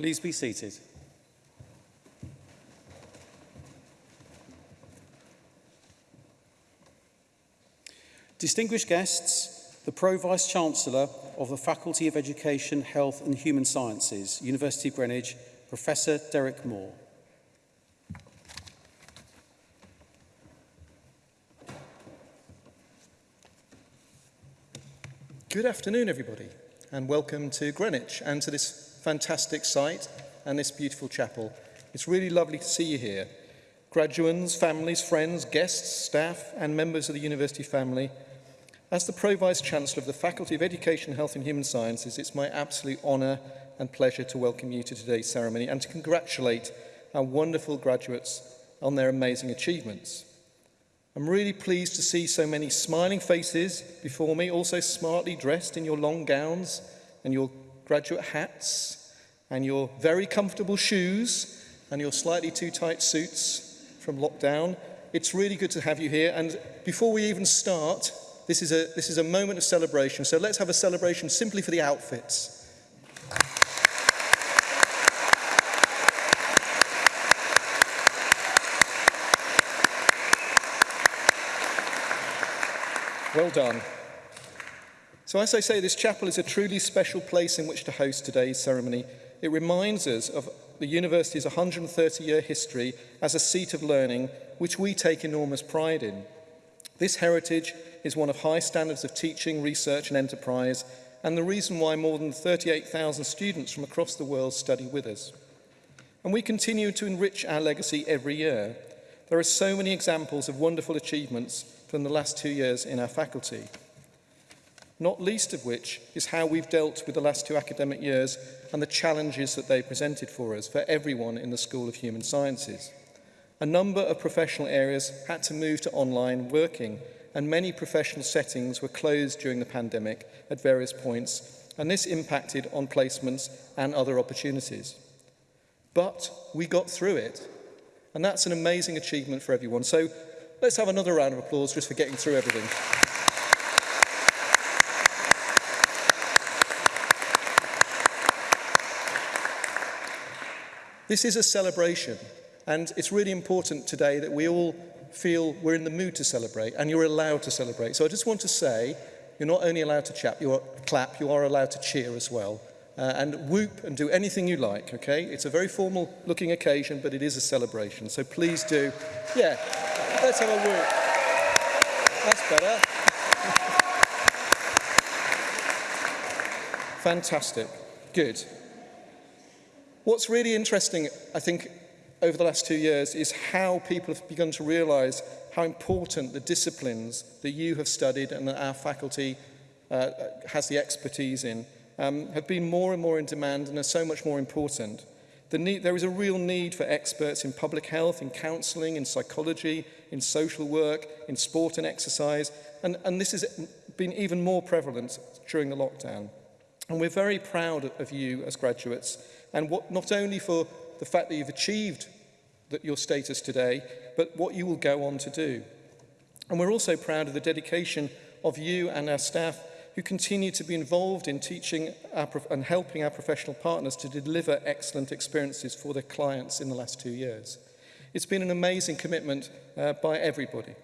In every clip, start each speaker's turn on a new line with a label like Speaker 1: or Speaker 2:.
Speaker 1: Please be seated. Distinguished guests, the Pro-Vice Chancellor of the Faculty of Education, Health and Human Sciences, University of Greenwich, Professor Derek Moore.
Speaker 2: Good afternoon, everybody, and welcome to Greenwich and to this fantastic site and this beautiful chapel. It's really lovely to see you here. Graduands, families, friends, guests, staff and members of the university family. As the Pro-Vice Chancellor of the Faculty of Education, Health and Human Sciences, it's my absolute honour and pleasure to welcome you to today's ceremony and to congratulate our wonderful graduates on their amazing achievements. I'm really pleased to see so many smiling faces before me, also smartly dressed in your long gowns and your graduate hats and your very comfortable shoes and your slightly too tight suits from lockdown. It's really good to have you here. And before we even start, this is a, this is a moment of celebration. So let's have a celebration simply for the outfits. Well done. So as I say, this chapel is a truly special place in which to host today's ceremony. It reminds us of the university's 130-year history as a seat of learning, which we take enormous pride in. This heritage is one of high standards of teaching, research and enterprise, and the reason why more than 38,000 students from across the world study with us. And we continue to enrich our legacy every year. There are so many examples of wonderful achievements from the last two years in our faculty not least of which is how we've dealt with the last two academic years and the challenges that they presented for us, for everyone in the School of Human Sciences. A number of professional areas had to move to online working and many professional settings were closed during the pandemic at various points and this impacted on placements and other opportunities. But we got through it and that's an amazing achievement for everyone. So let's have another round of applause just for getting through everything. This is a celebration, and it's really important today that we all feel we're in the mood to celebrate, and you're allowed to celebrate. So I just want to say, you're not only allowed to chap, you are, clap, you are allowed to cheer as well. Uh, and whoop and do anything you like, okay? It's a very formal looking occasion, but it is a celebration. So please do, yeah, let's have a whoop. That's better. Fantastic. Good. What's really interesting, I think, over the last two years is how people have begun to realise how important the disciplines that you have studied and that our faculty uh, has the expertise in um, have been more and more in demand and are so much more important. The need, there is a real need for experts in public health, in counselling, in psychology, in social work, in sport and exercise, and, and this has been even more prevalent during the lockdown. And we're very proud of you as graduates and what, not only for the fact that you've achieved that your status today, but what you will go on to do. And we're also proud of the dedication of you and our staff who continue to be involved in teaching our and helping our professional partners to deliver excellent experiences for their clients in the last two years. It's been an amazing commitment uh, by everybody.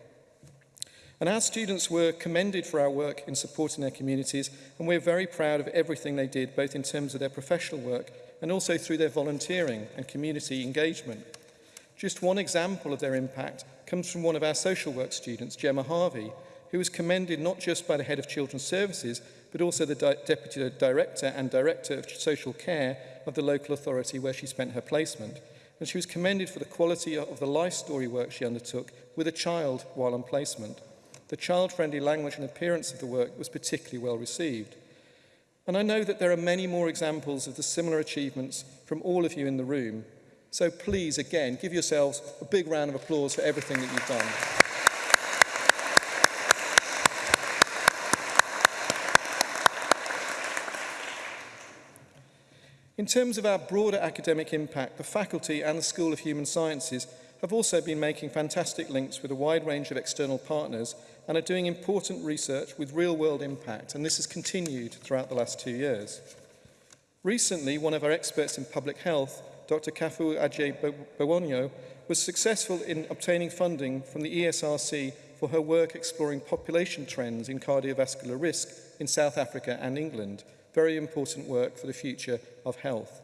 Speaker 2: And our students were commended for our work in supporting their communities, and we're very proud of everything they did, both in terms of their professional work and also through their volunteering and community engagement. Just one example of their impact comes from one of our social work students, Gemma Harvey, who was commended not just by the head of children's services, but also the di deputy director and director of social care of the local authority where she spent her placement. And she was commended for the quality of the life story work she undertook with a child while on placement. The child-friendly language and appearance of the work was particularly well received. And I know that there are many more examples of the similar achievements from all of you in the room. So please, again, give yourselves a big round of applause for everything that you've done. In terms of our broader academic impact, the faculty and the School of Human Sciences have also been making fantastic links with a wide range of external partners and are doing important research with real-world impact, and this has continued throughout the last two years. Recently, one of our experts in public health, Dr. Kafu Ajay Bawonyo, was successful in obtaining funding from the ESRC for her work exploring population trends in cardiovascular risk in South Africa and England. Very important work for the future of health.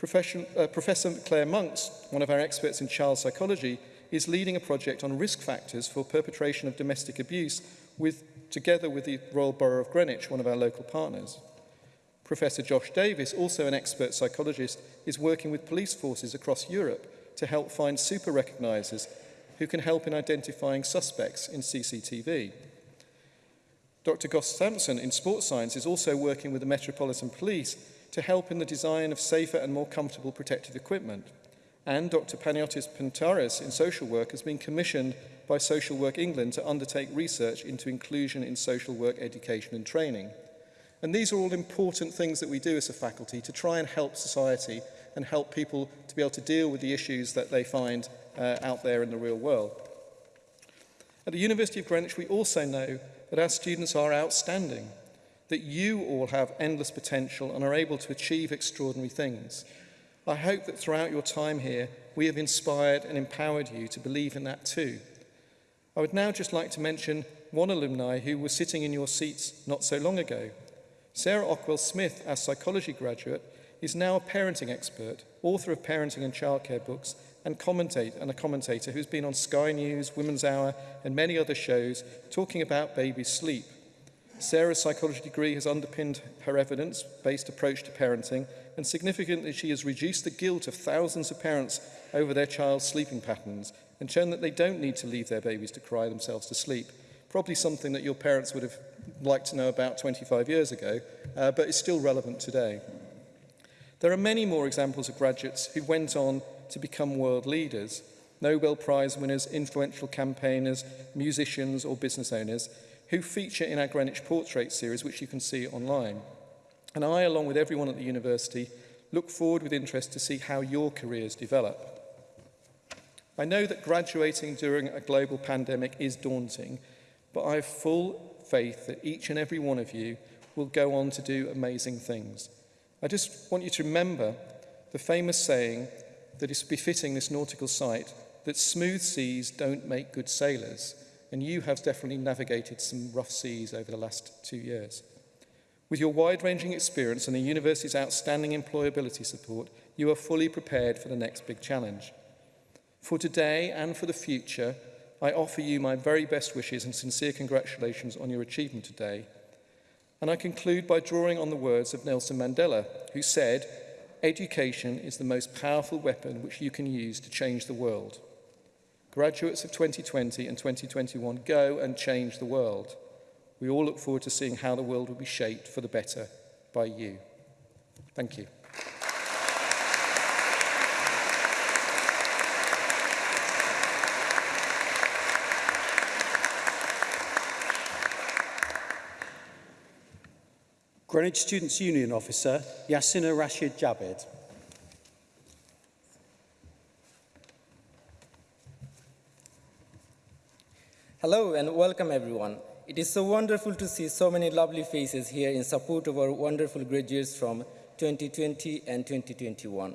Speaker 2: uh, Professor Claire Monks, one of our experts in child psychology, is leading a project on risk factors for perpetration of domestic abuse with, together with the Royal Borough of Greenwich, one of our local partners. Professor Josh Davis, also an expert psychologist, is working with police forces across Europe to help find super recognisers who can help in identifying suspects in CCTV. Dr. Goss Sampson in sports science is also working with the Metropolitan Police to help in the design of safer and more comfortable protective equipment. and Dr. Paniotis Pantaris in social work has been commissioned by Social Work England to undertake research into inclusion in social work education and training. And these are all important things that we do as a faculty to try and help society and help people to be able to deal with the issues that they find uh, out there in the real world. At the University of Greenwich, we also know that our students are outstanding, that you all have endless potential and are able to achieve extraordinary things. I hope that throughout your time here, we have inspired and empowered you to believe in that too. I would now just like to mention one alumni who was sitting in your seats not so long ago. Sarah Ockwell-Smith, our psychology graduate, is now a parenting expert, author of parenting and childcare books, and, commentate, and a commentator who's been on Sky News, Women's Hour, and many other shows talking about baby sleep. Sarah's psychology degree has underpinned her evidence-based approach to parenting and significantly she has reduced the guilt of thousands of parents over their child's sleeping patterns and shown that they don't need to leave their babies to cry themselves to sleep. Probably something that your parents would have liked to know about 25 years ago, uh, but is still relevant today. There are many more examples of graduates who went on to become world leaders, Nobel Prize winners, influential campaigners, musicians or business owners, who feature in our Greenwich Portrait series, which you can see online. And I, along with everyone at the university, look forward with interest to see how your careers develop. I know that graduating during a global pandemic is daunting, but I have full faith that each and every one of you will go on to do amazing things. I just want you to remember the famous saying that is befitting this nautical site that smooth seas don't make good sailors, and you have definitely navigated some rough seas over the last two years. With your wide-ranging experience and the university's outstanding employability support, you are fully prepared for the next big challenge. For today and for the future, I offer you my very best wishes and sincere congratulations on your achievement today. And I conclude by drawing on the words of Nelson Mandela, who said, education is the most powerful weapon which you can use to change the world. Graduates of 2020 and 2021 go and change the world. We all look forward to seeing how the world will be shaped for the better by you. Thank you.
Speaker 1: Greenwich Students' Union officer, Yasina Rashid Jabed.
Speaker 3: Hello and welcome everyone. It is so wonderful to see so many lovely faces here in support of our wonderful graduates from 2020 and 2021.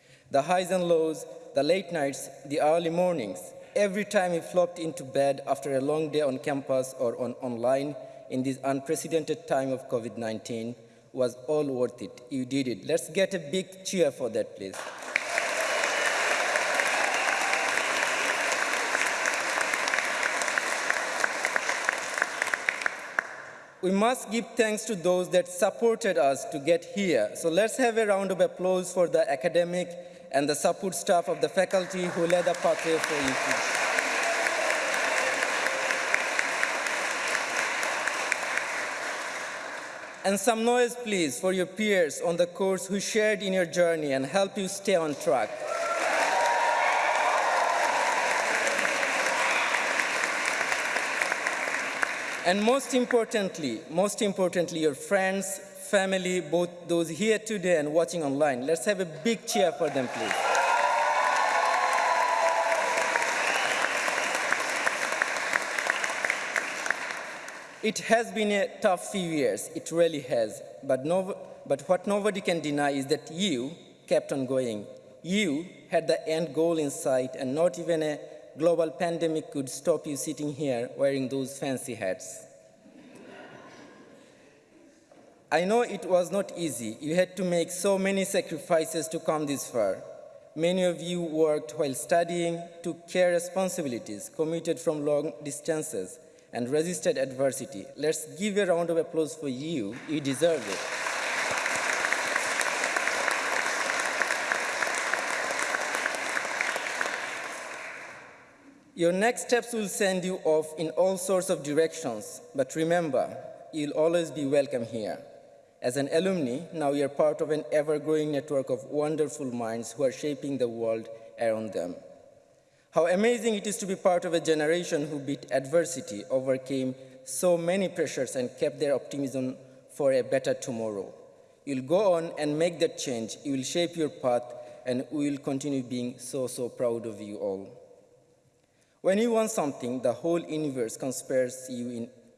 Speaker 3: The highs and lows, the late nights, the early mornings, every time you flopped into bed after a long day on campus or on online in this unprecedented time of COVID-19 was all worth it. You did it. Let's get a big cheer for that, please. We must give thanks to those that supported us to get here. So let's have a round of applause for the academic and the support staff of the faculty who led the pathway for you. And some noise, please, for your peers on the course who shared in your journey and helped you stay on track. And most importantly, most importantly, your friends, family, both those here today and watching online. Let's have a big cheer for them, please. It has been a tough few years, it really has, but, no, but what nobody can deny is that you kept on going. You had the end goal in sight and not even a global pandemic could stop you sitting here wearing those fancy hats. I know it was not easy. You had to make so many sacrifices to come this far. Many of you worked while studying, took care responsibilities, commuted from long distances, and resisted adversity. Let's give a round of applause for you. You deserve it. Your next steps will send you off in all sorts of directions, but remember, you'll always be welcome here. As an alumni, now you're part of an ever-growing network of wonderful minds who are shaping the world around them. How amazing it is to be part of a generation who beat adversity, overcame so many pressures and kept their optimism for a better tomorrow. You'll go on and make that change. You will shape your path and we will continue being so, so proud of you all. When you want something, the whole universe conspires, you in,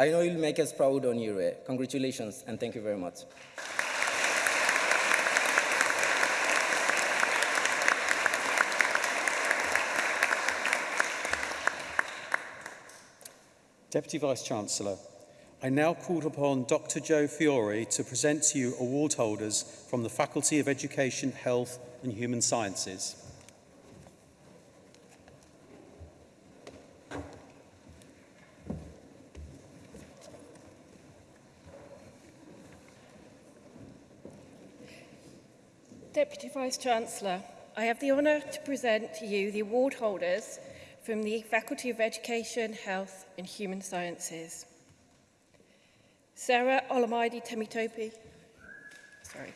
Speaker 3: I know you'll make us proud on your way. Uh, congratulations, and thank you very much.
Speaker 1: Deputy Vice-Chancellor, I now call upon Dr Joe Fiore to present to you award holders from the Faculty of Education, Health and Human Sciences.
Speaker 4: Vice-Chancellor, I have the honour to present to you the award holders from the Faculty of Education, Health and Human Sciences. Sarah Olamaide Temitopi. Sorry.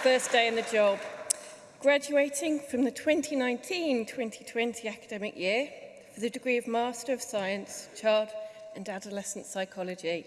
Speaker 4: First day in the job. Graduating from the 2019-2020 academic year for the degree of Master of Science, Child and Adolescent Psychology.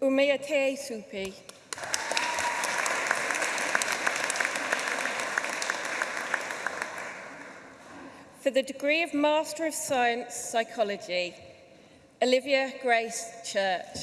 Speaker 4: Umeate Supi. for the degree of Master of Science Psychology, Olivia Grace Church.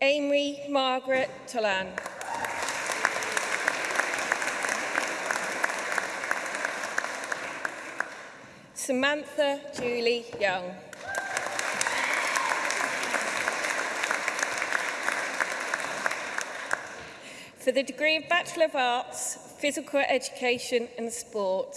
Speaker 4: Amy Margaret Tolan. Samantha Julie Young. For the degree of Bachelor of Arts, physical education and sport,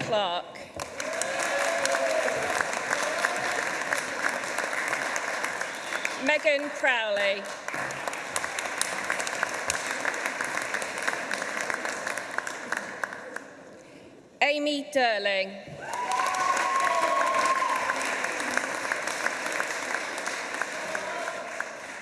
Speaker 4: Clark. Megan Crowley. Amy Derling.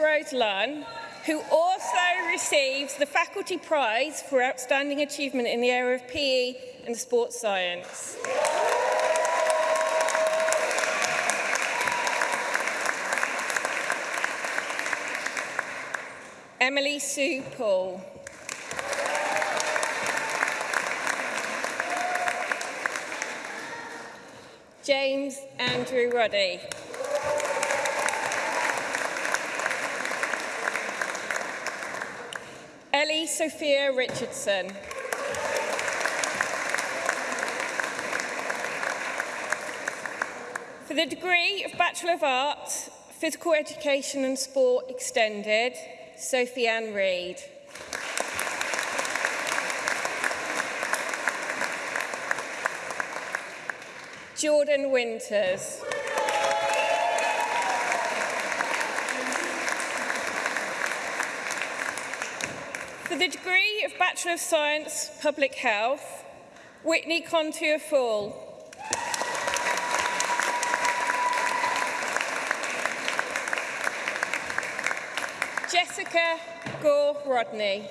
Speaker 4: Rose Lunn, who also receives the Faculty Prize for Outstanding Achievement in the area of PE and Sports Science. Emily Sue Paul. James Andrew Ruddy. Sophia Richardson. For the degree of Bachelor of Arts, Physical Education and Sport Extended, Sophie Ann Reid. Jordan Winters. Bachelor of Science, Public Health, Whitney Contier Fall. Jessica Gore Rodney.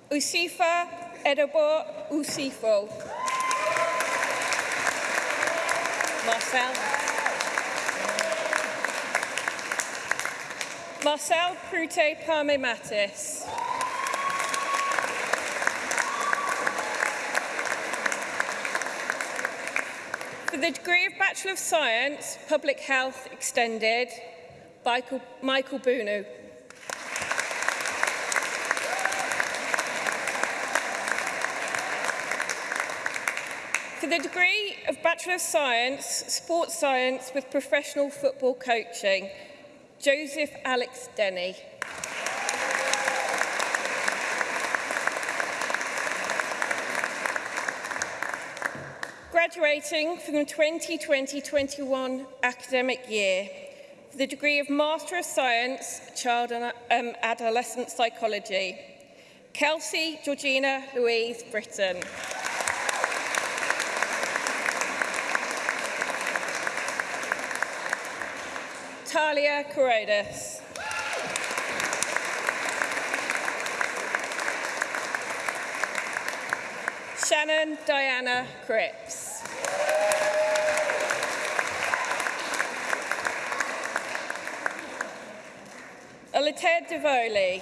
Speaker 4: Usifa Edobo Usifo. Marcel. Marcel Prute Parme Matis. For the degree of Bachelor of Science, Public Health Extended, Michael, Michael Bunu. to the degree of Bachelor of Science, Sports Science with Professional Football Coaching, Joseph Alex Denny. Graduating from the 2020-21 academic year, for the degree of Master of Science, Child and um, Adolescent Psychology, Kelsey Georgina Louise Britton. Natalia Karodis. Shannon Diana Cripps. Alated Devoli.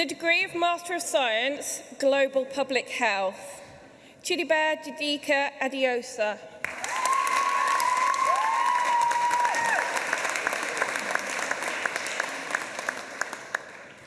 Speaker 4: the degree of Master of Science, Global Public Health. Chiliba Jadika Adiosa.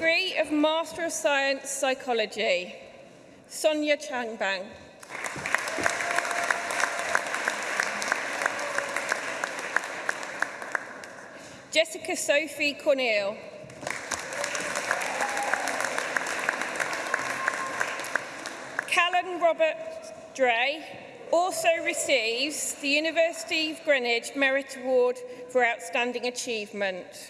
Speaker 4: degree of Master of Science Psychology, Sonia Changbang. Jessica Sophie Cornell. Callan Robert Dre also receives the University of Greenwich Merit Award for Outstanding Achievement.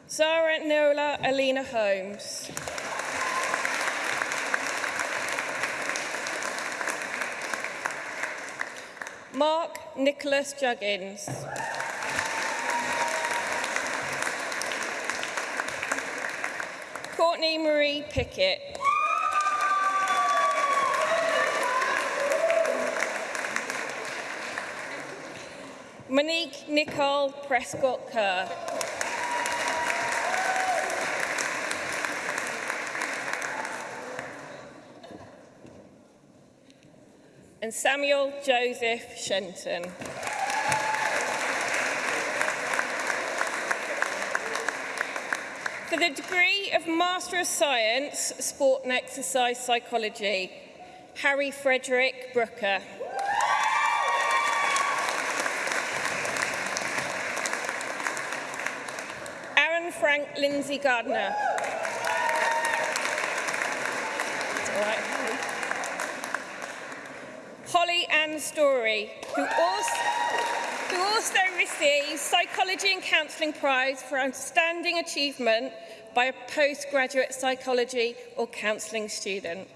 Speaker 4: Zara Nola Alina Holmes. Mark Nicholas Juggins. Courtney Marie Pickett. Monique Nicole Prescott Kerr. and Samuel Joseph Shenton. degree of Master of Science, Sport and Exercise Psychology, Harry Frederick Brooker. Aaron Frank Lindsay Gardner. Holly Ann Story, who also, who also received Psychology and Counselling Prize for Outstanding Achievement by a postgraduate psychology or counselling student.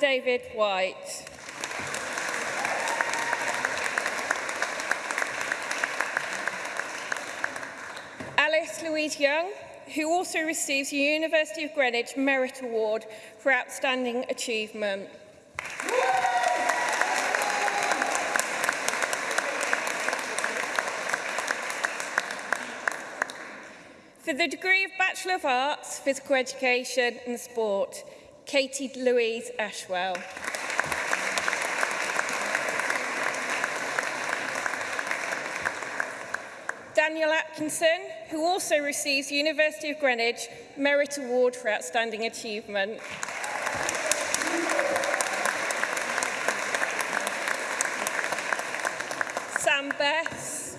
Speaker 4: David White. Alice Louise Young, who also receives the University of Greenwich Merit Award for Outstanding Achievement. for the degree of Bachelor of Arts, Physical Education and Sport. Katie Louise Ashwell. Daniel Atkinson, who also receives University of Greenwich Merit Award for Outstanding Achievement. Sam Bess.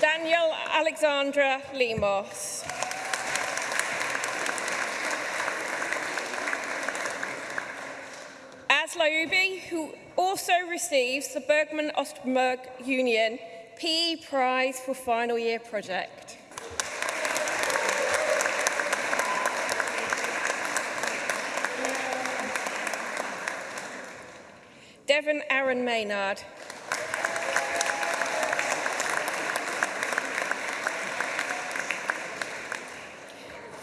Speaker 4: Daniel Alexandra Lemos. who also receives the Bergman Ostberg Union PE Prize for Final Year Project. Devon Aaron Maynard.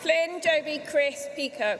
Speaker 4: Flynn Joby Chris Peacock.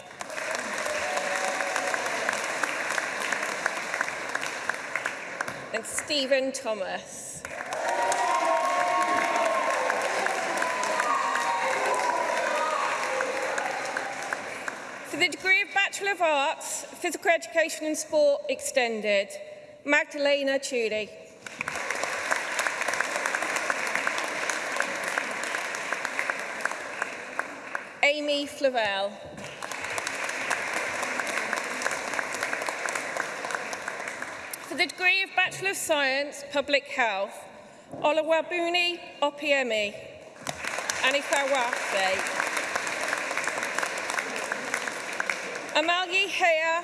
Speaker 4: and Stephen Thomas. of Arts, Physical Education and Sport Extended, Magdalena Tudy. Amy Flavel. For the degree of Bachelor of Science, Public Health, Olawabuni Opiemi, Anifa Wafe. Amalgi Hea,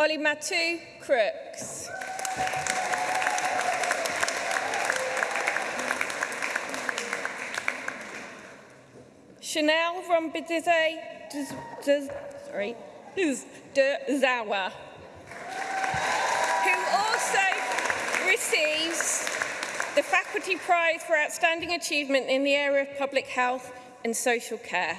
Speaker 4: Olimatu Crip. from Bitise to, Zawa, who also receives the Faculty Prize for Outstanding Achievement in the area of public health and social care.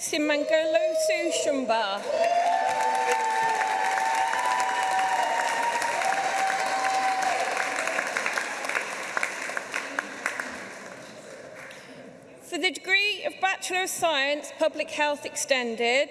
Speaker 4: sy'n mangolo sŵsiwn ba. For the degree of Bachelor of Science, Public Health Extended,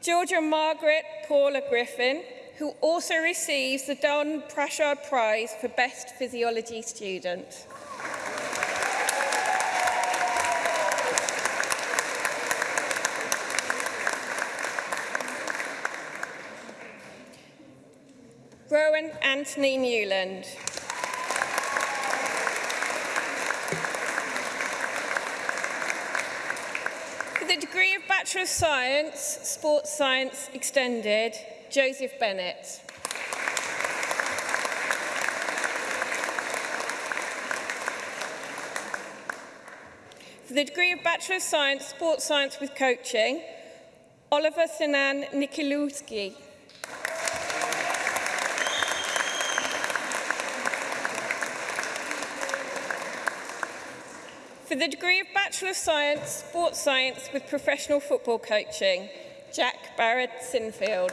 Speaker 4: Georgia Margaret Paula Griffin, who also receives the Don Prashad Prize for Best Physiology Student. Anthony Newland. For the degree of Bachelor of Science, Sports Science Extended, Joseph Bennett. For the degree of Bachelor of Science, Sports Science with Coaching, Oliver Sinan Nikolewski. for the degree of Bachelor of Science, Sports Science with Professional Football Coaching, Jack Barrett Sinfield.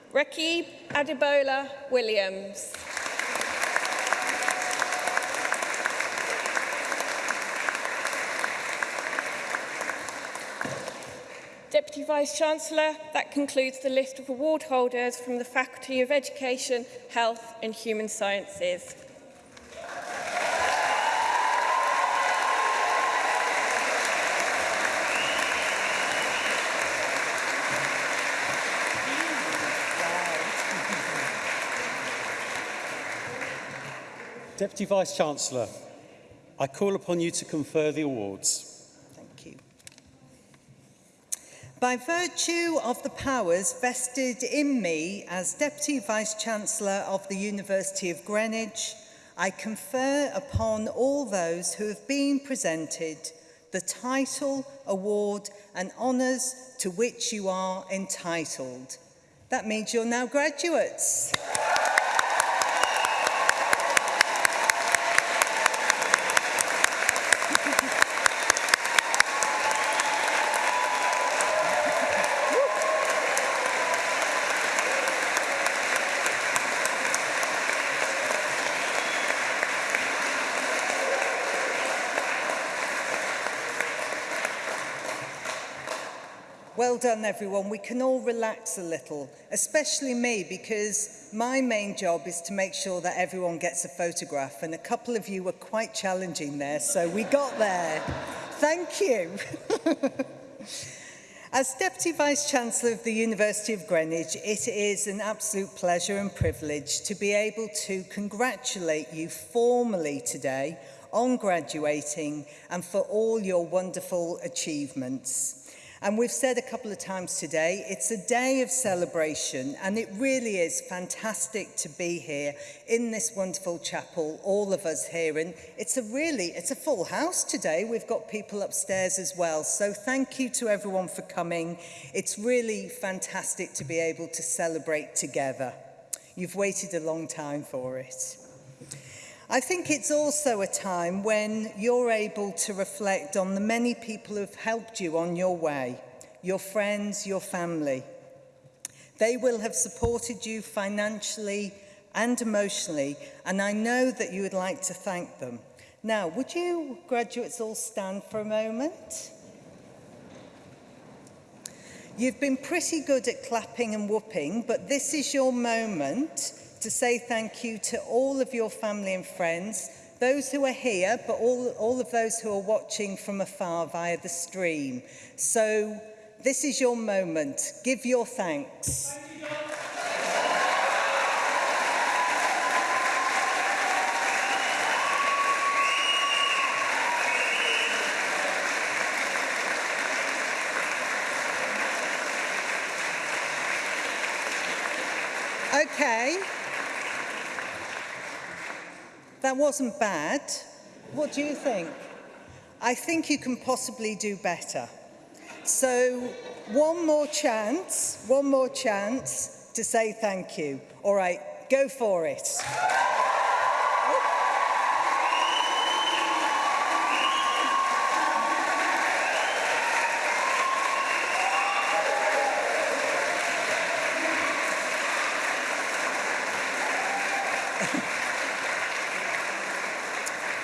Speaker 4: Ricky Adebola Williams. Deputy Vice-Chancellor, that concludes the list of award holders from the Faculty of Education, Health and Human Sciences.
Speaker 1: Deputy Vice-Chancellor, I call upon you to confer the awards.
Speaker 5: Thank you. By virtue of the powers vested in me as Deputy Vice-Chancellor of the University of Greenwich, I confer upon all those who have been presented the title, award and honours to which you are entitled. That means you're now graduates. Well done, everyone. We can all relax a little, especially me, because my main job is to make sure that everyone gets a photograph, and a couple of you were quite challenging there, so we got there. Thank you. As Deputy Vice-Chancellor of the University of Greenwich, it is an absolute pleasure and privilege to be able to congratulate you formally today on graduating and for all your wonderful achievements. And we've said a couple of times today, it's a day of celebration and it really is fantastic to be here in this wonderful chapel, all of us here. And it's a really, it's a full house today. We've got people upstairs as well. So thank you to everyone for coming. It's really fantastic to be able to celebrate together. You've waited a long time for it. I think it's also a time when you're able to reflect on the many people who've helped you on your way, your friends, your family. They will have supported you financially and emotionally, and I know that you would like to thank them. Now, would you graduates all stand for a moment? You've been pretty good at clapping and whooping, but this is your moment to say thank you to all of your family and friends, those who are here, but all, all of those who are watching from afar via the stream. So this is your moment. Give your thanks. Thank you, That wasn't bad. What do you think? I think you can possibly do better. So one more chance, one more chance to say thank you. All right, go for it.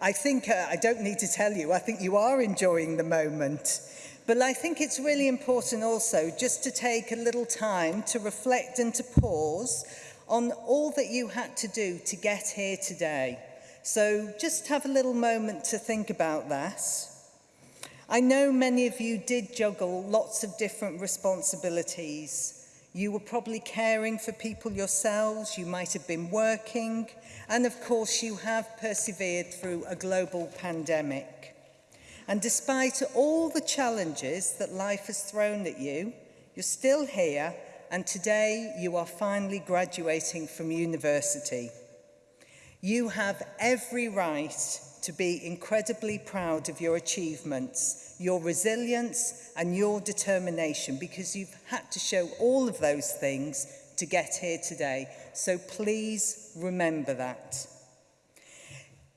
Speaker 5: I think, uh, I don't need to tell you, I think you are enjoying the moment. But I think it's really important also just to take a little time to reflect and to pause on all that you had to do to get here today. So just have a little moment to think about that. I know many of you did juggle lots of different responsibilities. You were probably caring for people yourselves, you might have been working, and of course you have persevered through a global pandemic. And despite all the challenges that life has thrown at you, you're still here and today you are finally graduating from university. You have every right to be incredibly proud of your achievements, your resilience and your determination because you've had to show all of those things to get here today. So please remember that.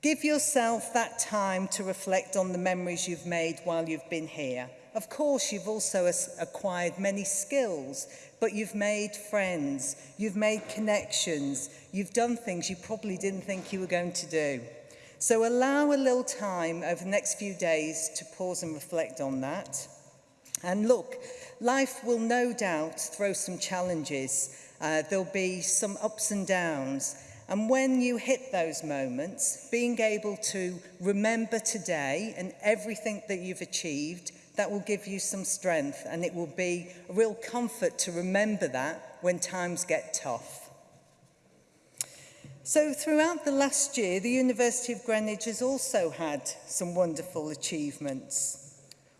Speaker 5: Give yourself that time to reflect on the memories you've made while you've been here Of course, you've also acquired many skills, but you've made friends, you've made connections, you've done things you probably didn't think you were going to do. So allow a little time over the next few days to pause and reflect on that. And look, life will no doubt throw some challenges. Uh, there'll be some ups and downs. And when you hit those moments, being able to remember today and everything that you've achieved That will give you some strength and it will be a real comfort to remember that when times get tough. So throughout the last year, the University of Greenwich has also had some wonderful achievements.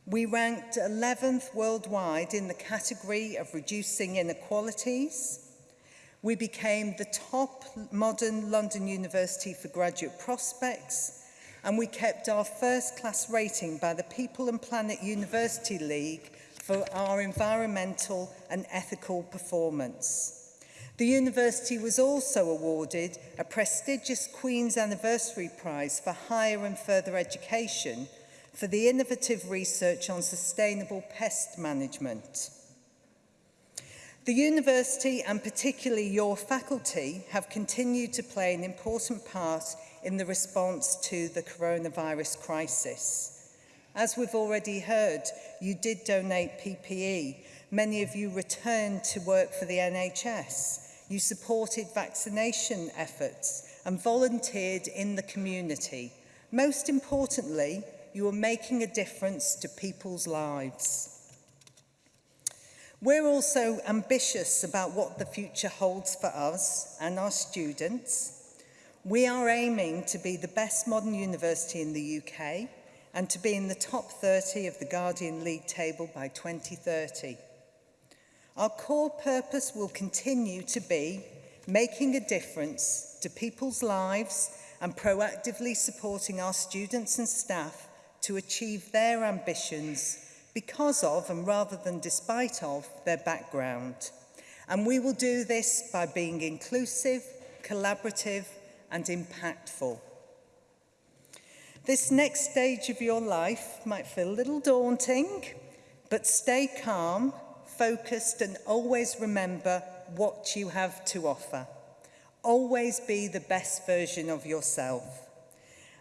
Speaker 5: We ranked 11th worldwide in the category of reducing inequalities. We became the top modern London University for graduate prospects and we kept our first class rating by the People and Planet University League for our environmental and ethical performance. The university was also awarded a prestigious Queen's Anniversary Prize for Higher and Further Education for the innovative research on sustainable pest management. The university and particularly your faculty have continued to play an important part in the response to the coronavirus crisis. As we've already heard, you did donate PPE. Many of you returned to work for the NHS. You supported vaccination efforts and volunteered in the community. Most importantly, you are making a difference to people's lives. We're also ambitious about what the future holds for us and our students. We are aiming to be the best modern university in the UK and to be in the top 30 of the Guardian League table by 2030. Our core purpose will continue to be making a difference to people's lives and proactively supporting our students and staff to achieve their ambitions because of and rather than despite of their background. And we will do this by being inclusive, collaborative and impactful. This next stage of your life might feel a little daunting, but stay calm, focused, and always remember what you have to offer. Always be the best version of yourself.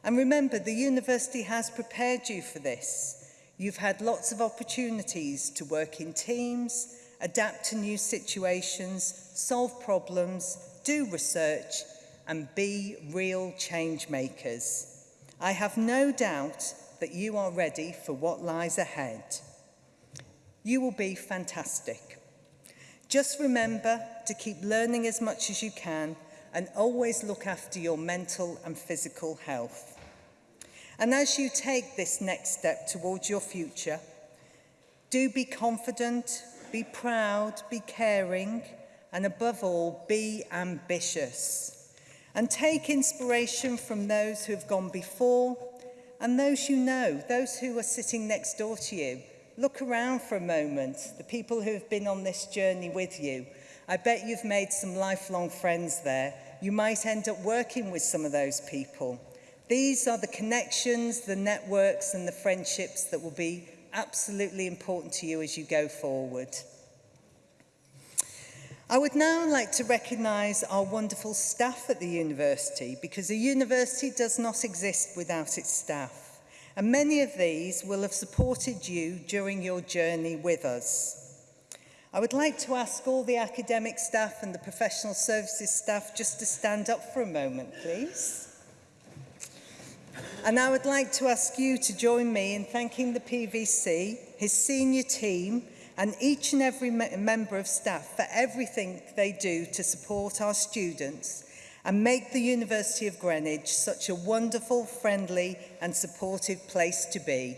Speaker 5: And remember, the university has prepared you for this. You've had lots of opportunities to work in teams, adapt to new situations, solve problems, do research, and be real change makers. I have no doubt that you are ready for what lies ahead. You will be fantastic. Just remember to keep learning as much as you can and always look after your mental and physical health. And as you take this next step towards your future, do be confident, be proud, be caring, and above all, be ambitious and take inspiration from those who have gone before and those you know, those who are sitting next door to you. Look around for a moment, the people who have been on this journey with you. I bet you've made some lifelong friends there. You might end up working with some of those people. These are the connections, the networks and the friendships that will be absolutely important to you as you go forward. I would now like to recognise our wonderful staff at the university because a university does not exist without its staff and many of these will have supported you during your journey with us. I would like to ask all the academic staff and the professional services staff just to stand up for a moment, please. And I would like to ask you to join me in thanking the PVC, his senior team, and each and every me member of staff for everything they do to support our students and make the University of Greenwich such a wonderful, friendly and supportive place to be.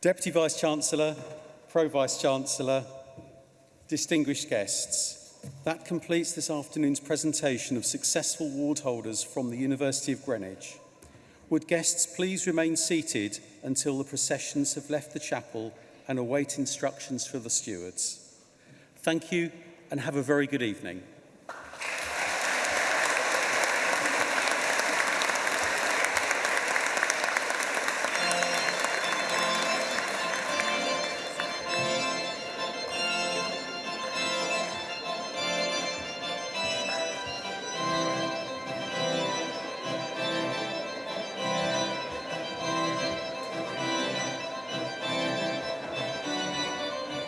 Speaker 1: Deputy Vice-Chancellor, Pro-Vice-Chancellor, distinguished guests, that completes this afternoon's presentation of successful ward holders from the University of Greenwich. Would guests please remain seated until the processions have left the chapel and await instructions for the stewards. Thank you and have a very good evening.